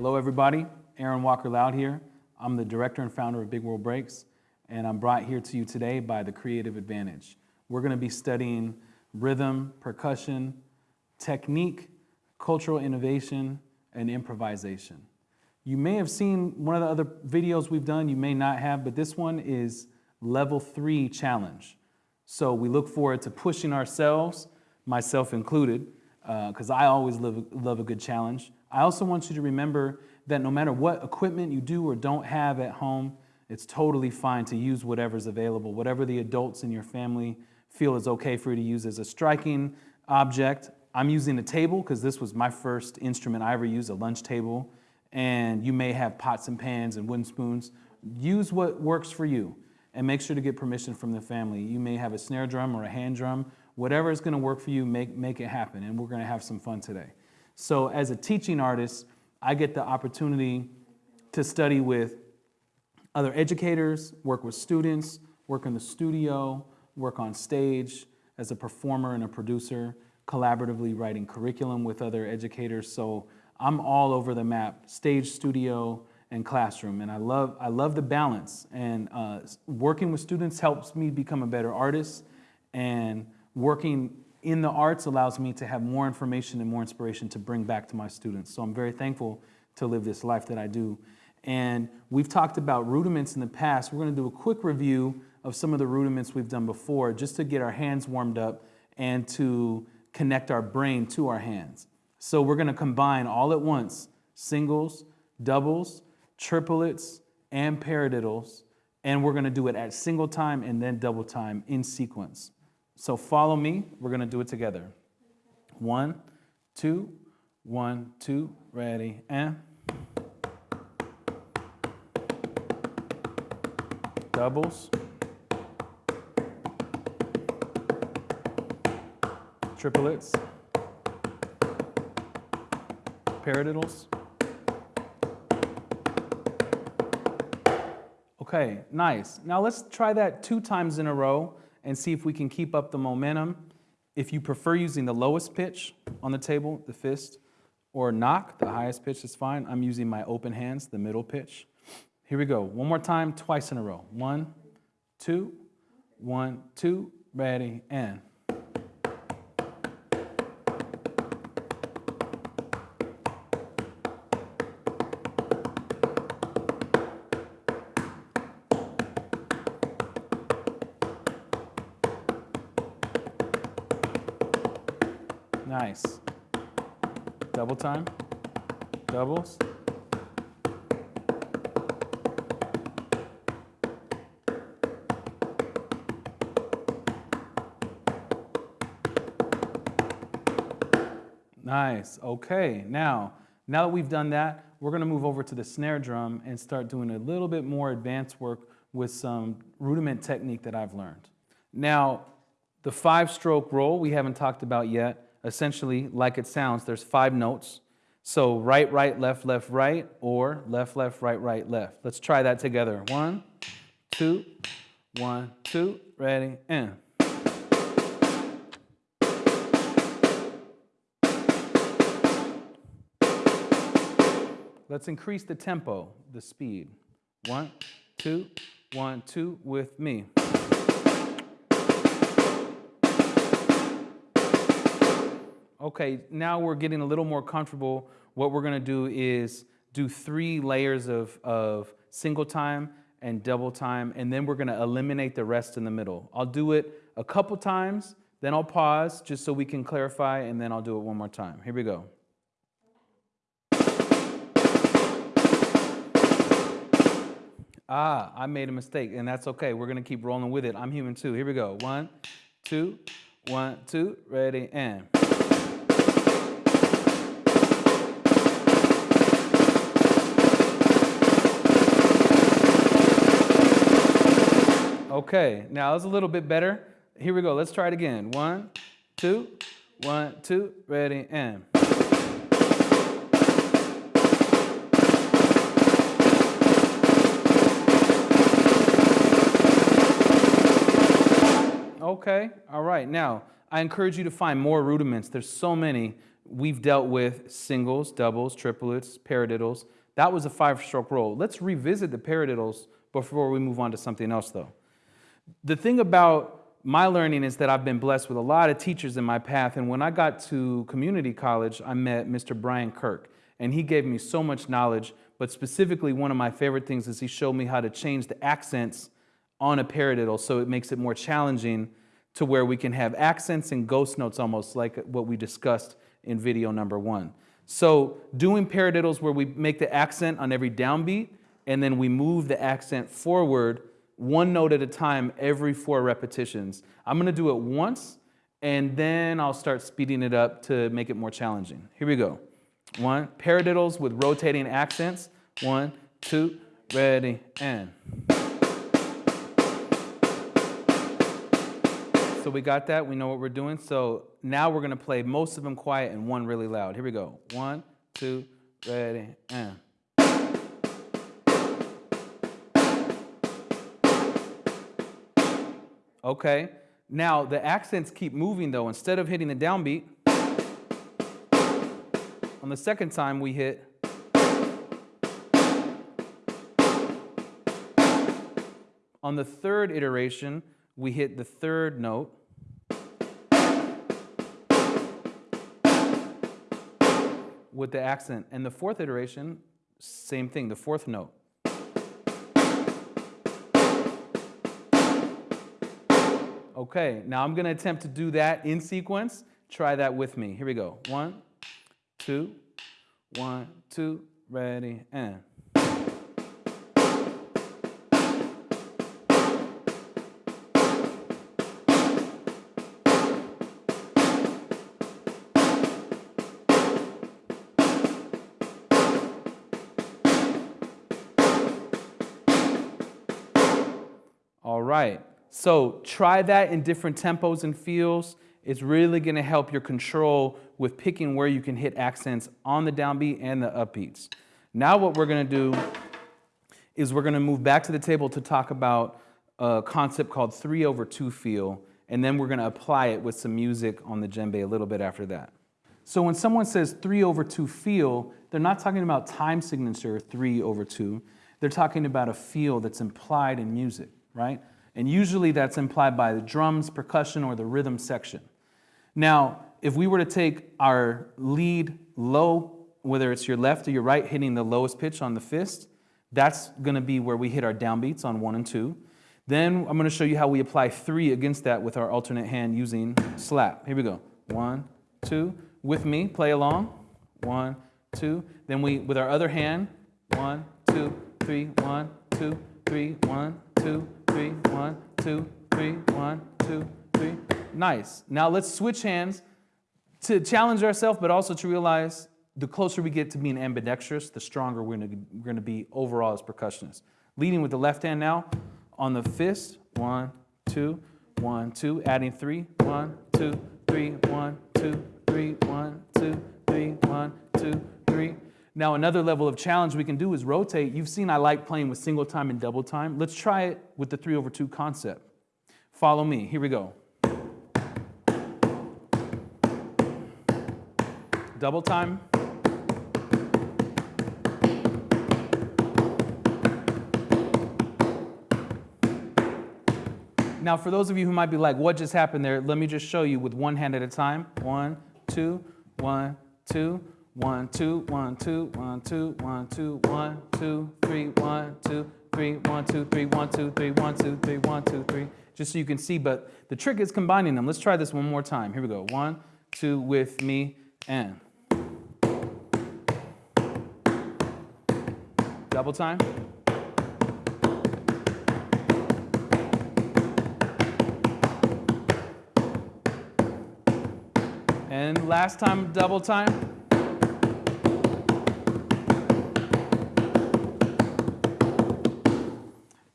Hello, everybody. Aaron Walker Loud here. I'm the director and founder of Big World Breaks, and I'm brought here to you today by the Creative Advantage. We're going to be studying rhythm, percussion, technique, cultural innovation, and improvisation. You may have seen one of the other videos we've done, you may not have, but this one is level three challenge. So we look forward to pushing ourselves, myself included, because uh, I always love, love a good challenge. I also want you to remember that no matter what equipment you do or don't have at home, it's totally fine to use whatever's available, whatever the adults in your family feel is okay for you to use as a striking object. I'm using a table because this was my first instrument I ever used, a lunch table. And you may have pots and pans and wooden spoons. Use what works for you and make sure to get permission from the family. You may have a snare drum or a hand drum. Whatever is going to work for you, make, make it happen. And we're going to have some fun today. So, as a teaching artist, I get the opportunity to study with other educators, work with students, work in the studio, work on stage as a performer and a producer, collaboratively writing curriculum with other educators. So I'm all over the map, stage, studio, and classroom. And I love, I love the balance. And uh, working with students helps me become a better artist. And working in the arts allows me to have more information and more inspiration to bring back to my students. So I'm very thankful to live this life that I do. And we've talked about rudiments in the past. We're going to do a quick review of some of the rudiments we've done before just to get our hands warmed up and to connect our brain to our hands. So we're going to combine all at once singles, doubles, triplets, and paradiddles, and we're going to do it at single time and then double time in sequence. So follow me. We're going to do it together. One, two, one, two, ready, and. Doubles. Triplets. Paradiddles. Okay, nice. Now let's try that two times in a row and see if we can keep up the momentum. If you prefer using the lowest pitch on the table, the fist, or knock, the highest pitch is fine. I'm using my open hands, the middle pitch. Here we go. One more time, twice in a row. One, two, one, two, ready, and. Time. Doubles. Nice. Okay. Now, now that we've done that, we're going to move over to the snare drum and start doing a little bit more advanced work with some rudiment technique that I've learned. Now, the five stroke roll we haven't talked about yet essentially, like it sounds, there's five notes. So right, right, left, left, right, or left, left, right, right, left. Let's try that together. One, two, one, two, ready, and. Let's increase the tempo, the speed. One, two, one, two, with me. Okay, now we're getting a little more comfortable. What we're gonna do is do three layers of, of single time and double time, and then we're gonna eliminate the rest in the middle. I'll do it a couple times, then I'll pause just so we can clarify, and then I'll do it one more time. Here we go. Ah, I made a mistake, and that's okay. We're gonna keep rolling with it. I'm human too. Here we go. One, two, one, two, ready, and. Okay, now it's a little bit better. Here we go. Let's try it again. One, two, one, two, ready, and. Okay, all right. Now, I encourage you to find more rudiments. There's so many. we've dealt with singles, doubles, triplets, paradiddles. That was a five-stroke roll. Let's revisit the paradiddles before we move on to something else, though. The thing about my learning is that I've been blessed with a lot of teachers in my path. And when I got to community college, I met Mr. Brian Kirk, and he gave me so much knowledge. But specifically, one of my favorite things is he showed me how to change the accents on a paradiddle so it makes it more challenging to where we can have accents and ghost notes almost like what we discussed in video number one. So doing paradiddles where we make the accent on every downbeat and then we move the accent forward one note at a time every four repetitions. I'm gonna do it once and then I'll start speeding it up to make it more challenging. Here we go. One, paradiddles with rotating accents. One, two, ready, and. So we got that, we know what we're doing. So now we're gonna play most of them quiet and one really loud. Here we go. One, two, ready, and. Okay, now the accents keep moving though. Instead of hitting the downbeat, on the second time we hit On the third iteration, we hit the third note. with the accent. And the fourth iteration, same thing, the fourth note. Okay, now I'm gonna attempt to do that in sequence. Try that with me. Here we go. One, two, one, two, ready, and. All right. So try that in different tempos and feels. It's really gonna help your control with picking where you can hit accents on the downbeat and the upbeats. Now what we're gonna do is we're gonna move back to the table to talk about a concept called three over two feel, and then we're gonna apply it with some music on the djembe a little bit after that. So when someone says three over two feel, they're not talking about time signature three over two. They're talking about a feel that's implied in music, right? And usually that's implied by the drums, percussion, or the rhythm section. Now, if we were to take our lead low, whether it's your left or your right hitting the lowest pitch on the fist, that's gonna be where we hit our downbeats on one and two. Then I'm gonna show you how we apply three against that with our alternate hand using slap. Here we go. One, two. With me, play along. One, two. Then we, with our other hand, one, two, three, one, two, three, one, two, three, one, two, three, one, two, three. Nice. Now let's switch hands to challenge ourselves, but also to realize the closer we get to being ambidextrous, the stronger we're gonna, we're gonna be overall as percussionists. Leading with the left hand now on the fist, one, two, one, two, adding three, one, two, three, one, two, three, one, two, three, one, two, three. Now another level of challenge we can do is rotate. You've seen I like playing with single time and double time. Let's try it with the three over two concept. Follow me, here we go. Double time. Now, for those of you who might be like, what just happened there? Let me just show you with one hand at a time. One, two, one, two, one, two, one, two, one, two, one, two, one, two, three, one, two, three, one, two, three, one, two, three, one, two, three, one, two, three. Just so you can see, but the trick is combining them. Let's try this one more time. Here we go. One, two, with me, and. Double time. And last time, double time.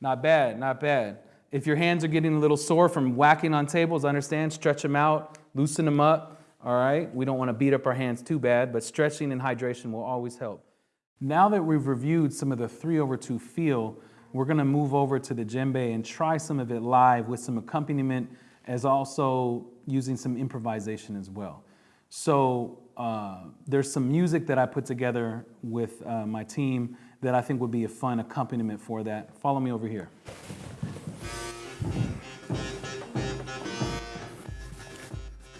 Not bad, not bad. If your hands are getting a little sore from whacking on tables, understand, stretch them out, loosen them up, all right? We don't want to beat up our hands too bad, but stretching and hydration will always help. Now that we've reviewed some of the three over two feel, we're gonna move over to the djembe and try some of it live with some accompaniment as also using some improvisation as well. So uh, there's some music that I put together with uh, my team that I think would be a fun accompaniment for that. Follow me over here.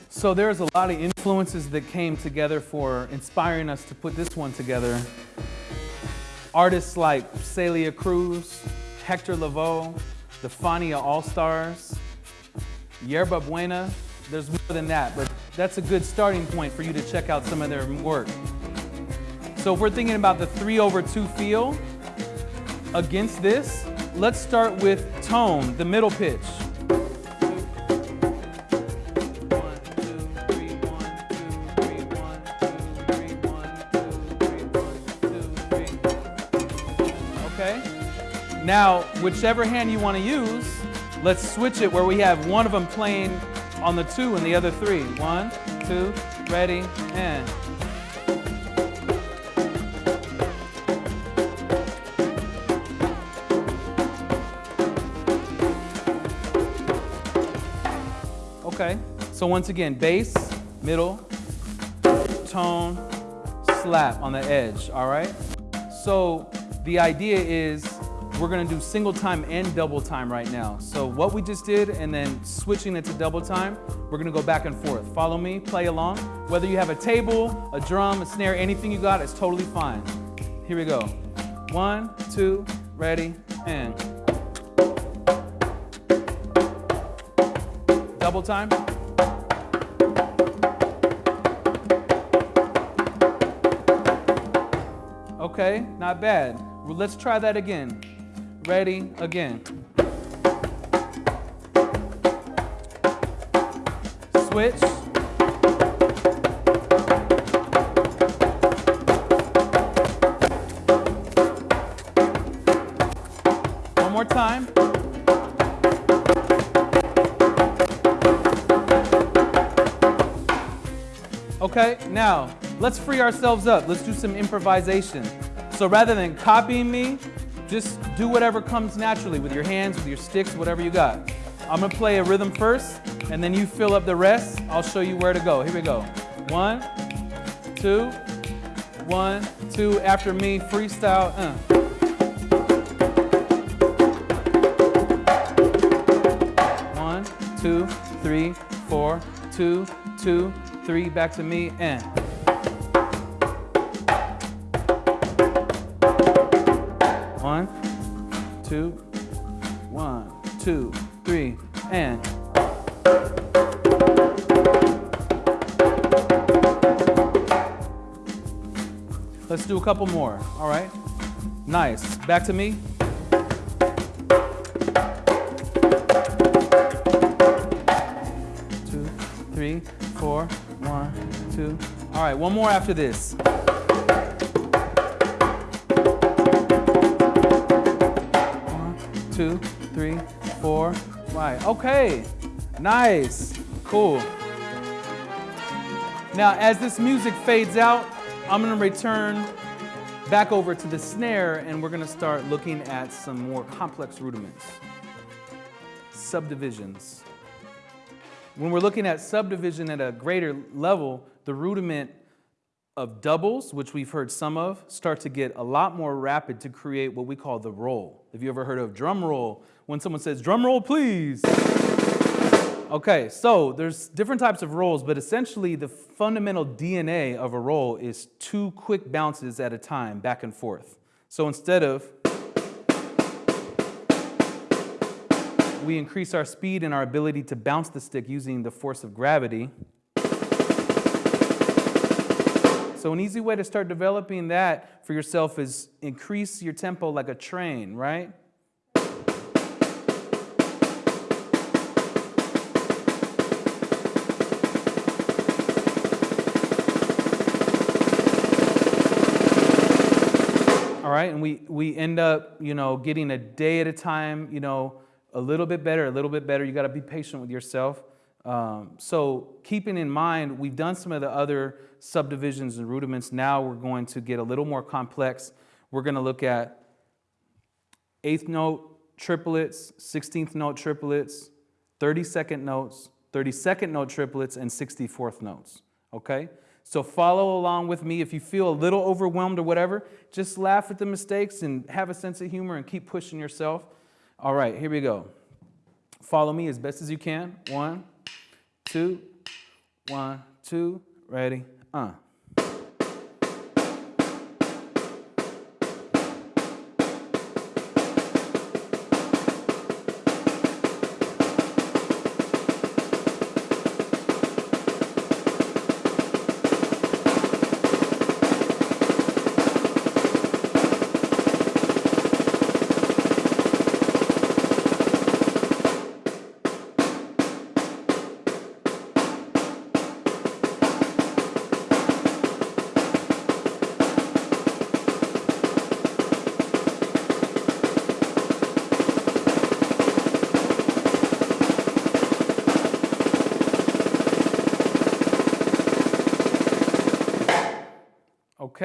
So there's a lot of influences that came together for inspiring us to put this one together. Artists like Celia Cruz, Hector Lavoe, the Fania All-Stars, Yerba Buena. There's more than that, but that's a good starting point for you to check out some of their work. So if we're thinking about the three over two feel against this, let's start with tone, the middle pitch. Okay? Now, whichever hand you want to use, let's switch it where we have one of them playing on the two and the other three. One, two, ready, and. So once again, bass, middle, tone, slap on the edge, all right? So the idea is we're gonna do single time and double time right now. So what we just did and then switching it to double time, we're gonna go back and forth. Follow me, play along. Whether you have a table, a drum, a snare, anything you got, it's totally fine. Here we go. One, two, ready, and. Double time. Okay, not bad. Well, let's try that again. Ready, again. Switch. One more time. Okay, now let's free ourselves up. Let's do some improvisation. So rather than copying me, just do whatever comes naturally with your hands, with your sticks, whatever you got. I'm gonna play a rhythm first, and then you fill up the rest. I'll show you where to go. Here we go. One, two, one, two. After me, freestyle. Uh. One, two, three, four, two, two, three. Back to me, and. Two, three, and. Let's do a couple more, all right? Nice. Back to me. Two, three, four, one, two. All right, one more after this. Five. Okay, nice, cool. Now, as this music fades out, I'm gonna return back over to the snare and we're gonna start looking at some more complex rudiments. Subdivisions. When we're looking at subdivision at a greater level, the rudiment of doubles, which we've heard some of, start to get a lot more rapid to create what we call the roll. Have you ever heard of drum roll? When someone says, drum roll, please. Okay, so there's different types of rolls, but essentially the fundamental DNA of a roll is two quick bounces at a time, back and forth. So instead of, we increase our speed and our ability to bounce the stick using the force of gravity. So an easy way to start developing that for yourself is increase your tempo like a train, right? All right, and we, we end up, you know, getting a day at a time, you know, a little bit better, a little bit better. You got to be patient with yourself. Um, so keeping in mind, we've done some of the other subdivisions and rudiments. Now we're going to get a little more complex. We're going to look at eighth note triplets, 16th note triplets, 32nd notes, 32nd note triplets, and 64th notes. Okay? So follow along with me. If you feel a little overwhelmed or whatever, just laugh at the mistakes and have a sense of humor and keep pushing yourself. All right, here we go. Follow me as best as you can. One, two, one, two, ready, uh.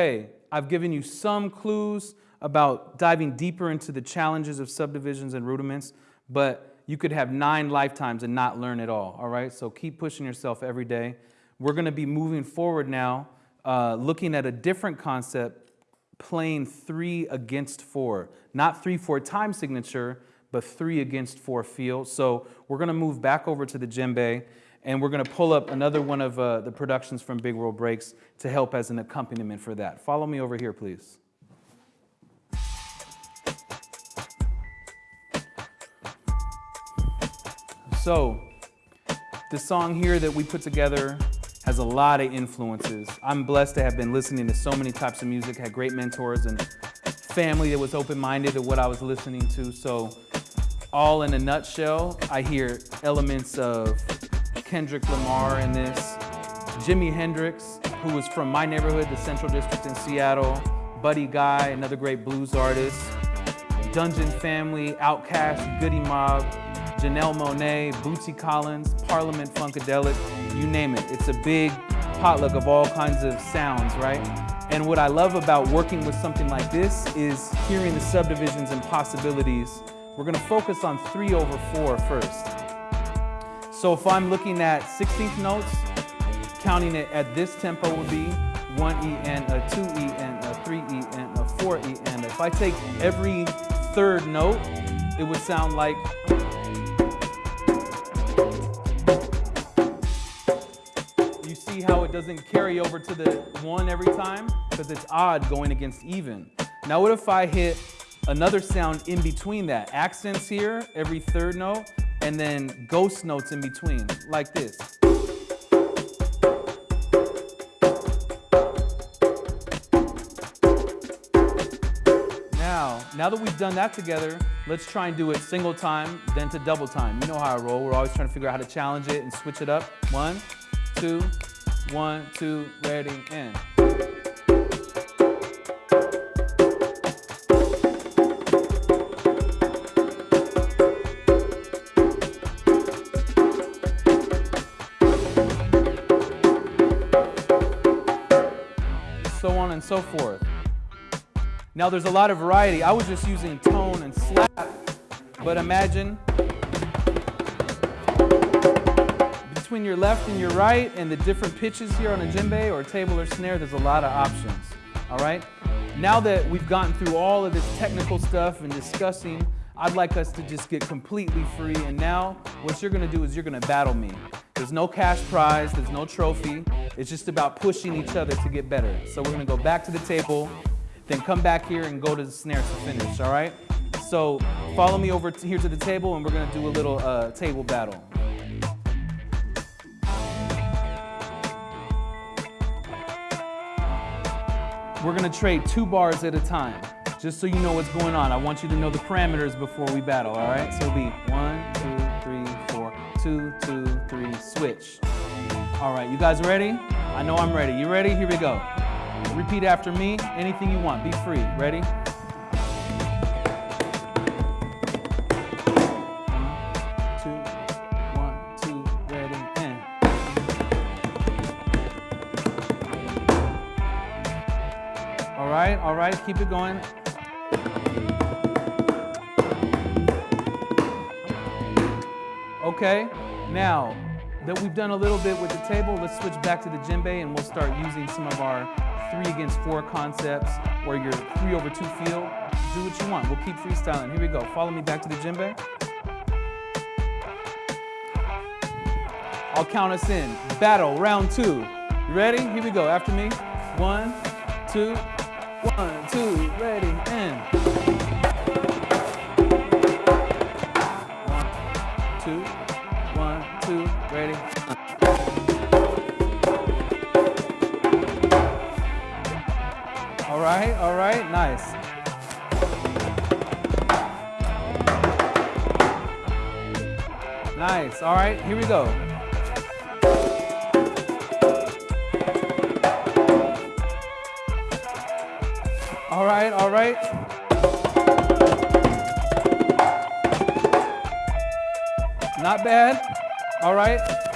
Okay, I've given you some clues about diving deeper into the challenges of subdivisions and rudiments, but you could have nine lifetimes and not learn it all, all right? So keep pushing yourself every day. We're gonna be moving forward now, uh, looking at a different concept, playing three against four. Not three, four time signature, but three against four feel. So we're gonna move back over to the djembe and we're going to pull up another one of uh, the productions from Big World Breaks to help as an accompaniment for that. Follow me over here, please. So, the song here that we put together has a lot of influences. I'm blessed to have been listening to so many types of music, had great mentors and family that was open-minded to what I was listening to. So all in a nutshell, I hear elements of Kendrick Lamar in this, Jimi Hendrix, who was from my neighborhood, the Central District in Seattle, Buddy Guy, another great blues artist, Dungeon Family, Outkast, Goodie Mob, Janelle Monáe, Bootsy Collins, Parliament Funkadelic, you name it. It's a big potluck of all kinds of sounds, right? And what I love about working with something like this is hearing the subdivisions and possibilities. We're gonna focus on three over four first. So if I'm looking at 16th notes, counting it at this tempo would be 1 E and a 2 E and a 3 E and a 4 E and if I take every third note, it would sound like You see how it doesn't carry over to the one every time? Because it's odd going against even. Now what if I hit another sound in between that? Accents here, every third note, and then ghost notes in between, like this. Now, now that we've done that together, let's try and do it single time, then to double time. You know how I roll. We're always trying to figure out how to challenge it and switch it up. One, two, one, two, ready, and. And so forth. Now there's a lot of variety. I was just using tone and slap, but imagine between your left and your right and the different pitches here on a djembe or a table or snare, there's a lot of options, all right? Now that we've gotten through all of this technical stuff and discussing, I'd like us to just get completely free. And now what you're gonna do is you're gonna battle me. There's no cash prize, there's no trophy. It's just about pushing each other to get better. So we're gonna go back to the table, then come back here and go to the snare to finish, all right? So follow me over to here to the table and we're gonna do a little uh, table battle. We're gonna trade two bars at a time, just so you know what's going on. I want you to know the parameters before we battle, all right? So it'll be one, two, two, three, switch. All right, you guys ready? I know I'm ready. You ready? Here we go. Repeat after me. Anything you want. Be free. Ready? All right, all right, keep it going. Okay, now that we've done a little bit with the table, let's switch back to the djembe and we'll start using some of our three against four concepts or your three over two feel. Do what you want. We'll keep freestyling. Here we go. Follow me back to the djembe. I'll count us in. Battle, round two. You ready? Here we go. After me. One, two, one, two, ready, and. Right, all right, nice. Nice, all right, here we go. All right, all right. Not bad. All right.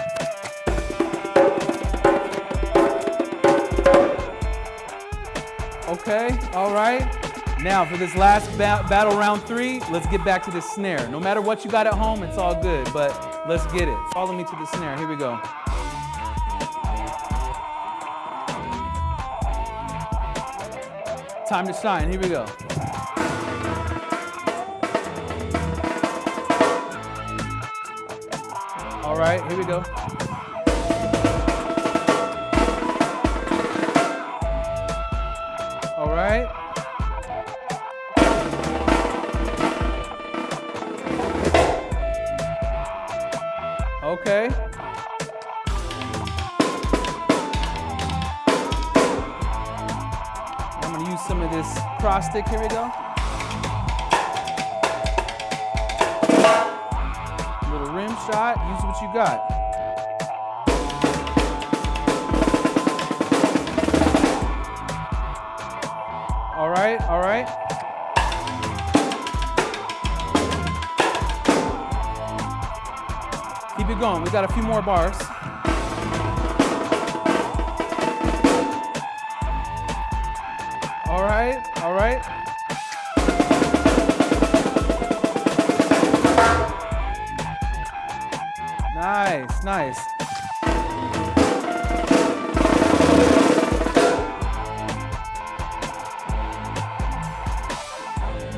Okay, all right. Now for this last ba battle round three, let's get back to the snare. No matter what you got at home, it's all good, but let's get it. Follow me to the snare. Here we go. Time to shine. Here we go. All right, here we go. Stick. Here we go. Little rim shot. Use what you got. All right, all right. Keep it going. We got a few more bars. All right, all right. Nice, nice.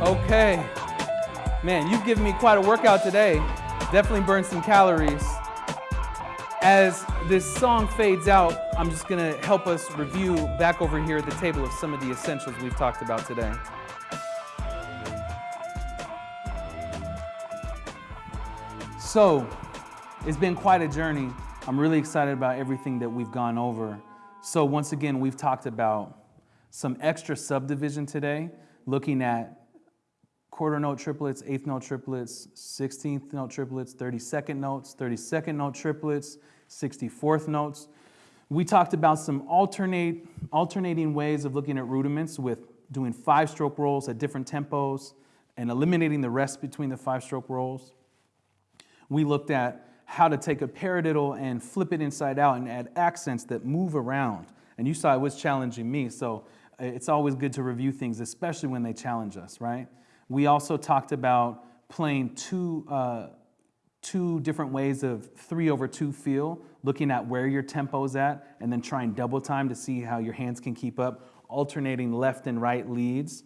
Okay. Man, you've given me quite a workout today. Definitely burned some calories. As this song fades out, I'm just to help us review back over here at the table of some of the essentials we've talked about today. So, it's been quite a journey. I'm really excited about everything that we've gone over. So, once again, we've talked about some extra subdivision today, looking at quarter note triplets, eighth note triplets, 16th note triplets, 32nd notes, 32nd note triplets, 64th notes. We talked about some alternate, alternating ways of looking at rudiments with doing five stroke rolls at different tempos and eliminating the rest between the five stroke rolls. We looked at how to take a paradiddle and flip it inside out and add accents that move around. And you saw it was challenging me, so it's always good to review things, especially when they challenge us, right? We also talked about playing two, uh, two different ways of three over two feel, looking at where your tempo's at, and then trying double time to see how your hands can keep up, alternating left and right leads,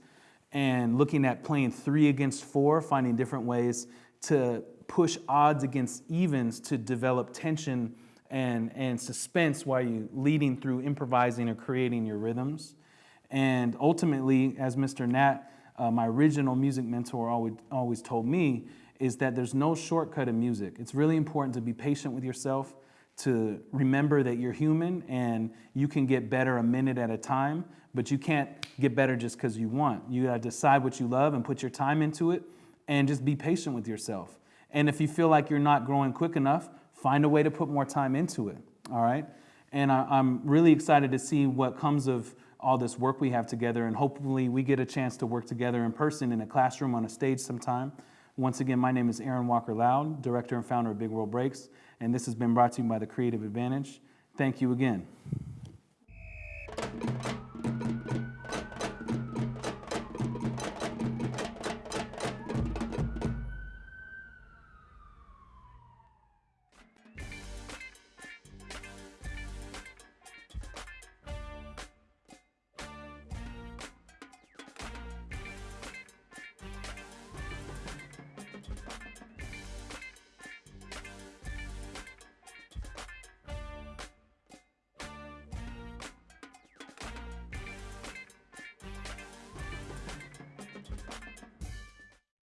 and looking at playing three against four, finding different ways to push odds against evens to develop tension and, and suspense while you leading through improvising or creating your rhythms. And ultimately, as Mr. Nat, uh, my original music mentor always, always told me, is that there's no shortcut in music. It's really important to be patient with yourself, to remember that you're human and you can get better a minute at a time, but you can't get better just because you want. You gotta decide what you love and put your time into it and just be patient with yourself. And if you feel like you're not growing quick enough, find a way to put more time into it, all right? And I, am really excited to see what comes of all this work we have together, and hopefully we get a chance to work together in person in a classroom on a stage sometime. Once again, my name is Aaron Walker Loud, director and founder of Big World Breaks, and this has been brought to you by the Creative Advantage. Thank you again.